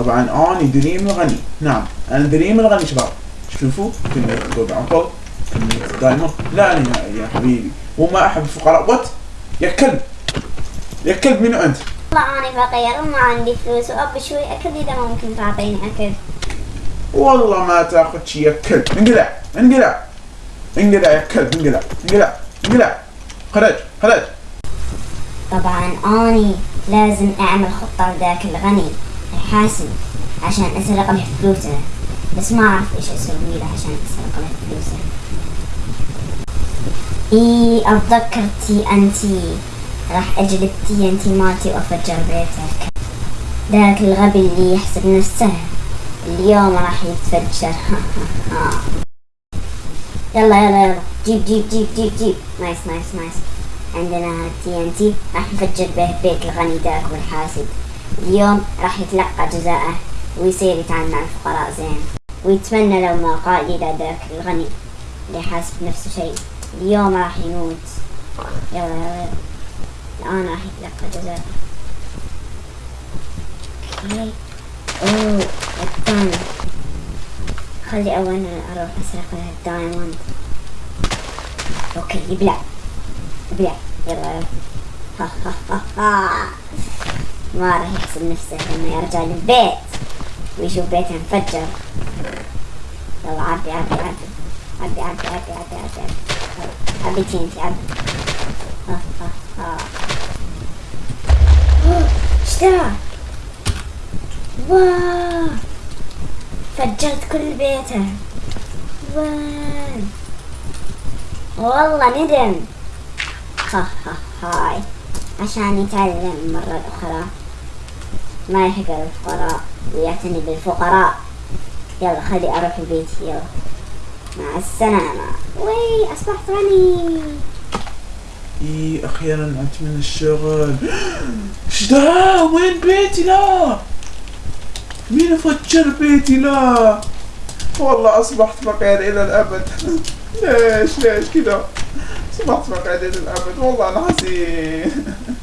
طبعا. اني dream الغني. نعم. أنا dream الغني شباب. شوفوا كمية golden apple كمية diamond لا نهائي يا حبيبي. وما أحب الفقراء. what يا كلب. يا كلب منو أنت؟ والله أنا فقير. وما عندي فلوس. وأبي شوي أكل إذا ممكن تعطيني أكل. والله ما تاخذ شي يا كلب. انقلع. انقلع. انقلع يا كلب. انقلع. انقلع. انقلع. خرج. خرج. طبعا أني لازم أعمل خطة لذاك الغني. الحاسد عشان أسرق له فلوسه بس ما أعرف إيش أسوي له عشان أسرق له فلوسه إي أتذكر TNT راح أجلب TNT مالتي وأفجر بيتك ذاك الغبي اللي يحسب نفسه. اليوم راح يتفجر. يلا يلا يلا. جيب جيب جيب جيب جيب. nice nice nice عندنا TNT راح نفجر به بيت الغني ذاك والحاسد. اليوم راح يتلقى جزاءه ويصير يتعامل مع الفقراء زين. ويتمنى لو ما قال إلى ذاك الغني اللي حاسب نفسه شيء. اليوم راح يموت. يلا يلا الآن راح يتلقى جزاءه. okay. أوه الثاني خلي أولا أروح أسرق له ال diamond. okay يبلع. يبلع. يلا يلا. ها ها ها ها. ما راح يحسب نفسه لما يرجع للبيت. ويشوف بيته انفجر. يلا عبي عبي عبي. عبي عبي عبي عبي عبي عبي. عبي TNT عبي. ذا؟ واو! فجرت كل بيته. وين والله ندم. ها ها هاي. عشان يتعلم مرة أخرى. ما يحقر الفقراء ويعتني بالفقراء. يلا خلي أروح البيت يلا. مع السلامة. وي أصبحت غني إي أخيرا انت من الشغل. إيش ده؟ وين بيتي لا؟ مين فجر بيتي لا؟ والله أصبحت فقير إلى الأبد. ليش ليش كذا أصبحت فقير إلى الأبد والله أنا حزين